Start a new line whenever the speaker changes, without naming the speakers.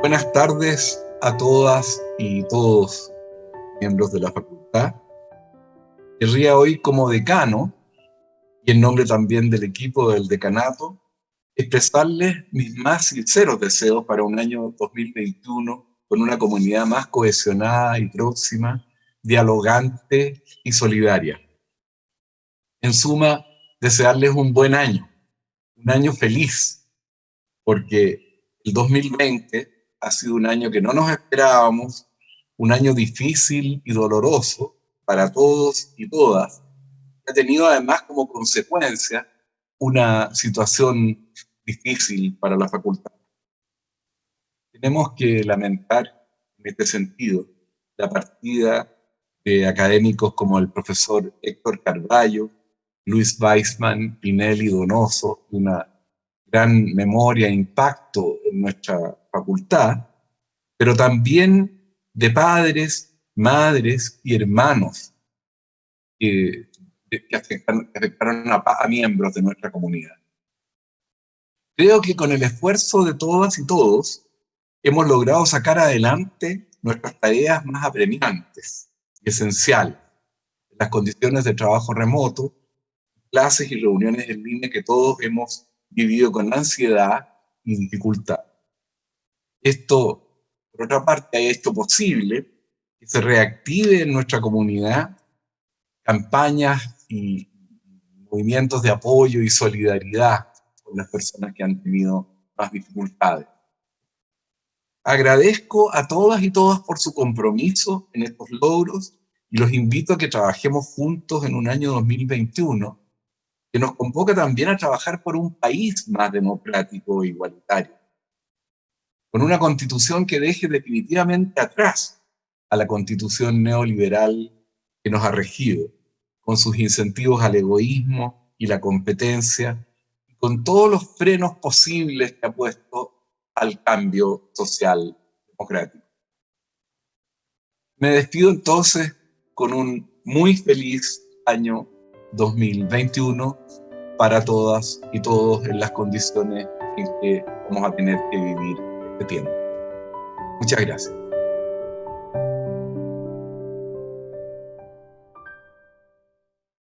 Buenas tardes a todas y todos miembros de la facultad. Querría hoy como decano, y en nombre también del equipo del decanato, expresarles mis más sinceros deseos para un año 2021 con una comunidad más cohesionada y próxima, dialogante y solidaria. En suma, desearles un buen año, un año feliz, porque el 2020 ha sido un año que no nos esperábamos, un año difícil y doloroso para todos y todas, ha tenido además como consecuencia una situación difícil para la facultad. Tenemos que lamentar en este sentido la partida de académicos como el profesor Héctor Carballo, Luis Weisman, Pinelli Donoso, una gran memoria e impacto en nuestra facultad, pero también de padres, madres y hermanos que, afectaron, a, miembros de nuestra comunidad. Creo que con el esfuerzo de todas y todos hemos logrado sacar adelante nuestras tareas más apremiantes y esenciales, las condiciones de trabajo remoto, clases y reuniones en línea que todos hemos vivido con ansiedad y dificultad. Esto por otra parte, ha hecho posible que se reactive en nuestra comunidad campañas y movimientos de apoyo y solidaridad con las personas que han tenido más dificultades. Agradezco a todas y todas por su compromiso en estos logros y los invito a que trabajemos juntos en un año 2021 que nos convoca también a trabajar por un país más democrático e igualitario con una constitución que deje definitivamente atrás a la constitución neoliberal que nos ha regido, con sus incentivos al egoísmo y la competencia, y con todos los frenos posibles que ha puesto al cambio social democrático. Me despido entonces con un muy feliz año 2021 para todas y todos en las condiciones en que vamos a tener que vivir tiempo. Muchas gracias.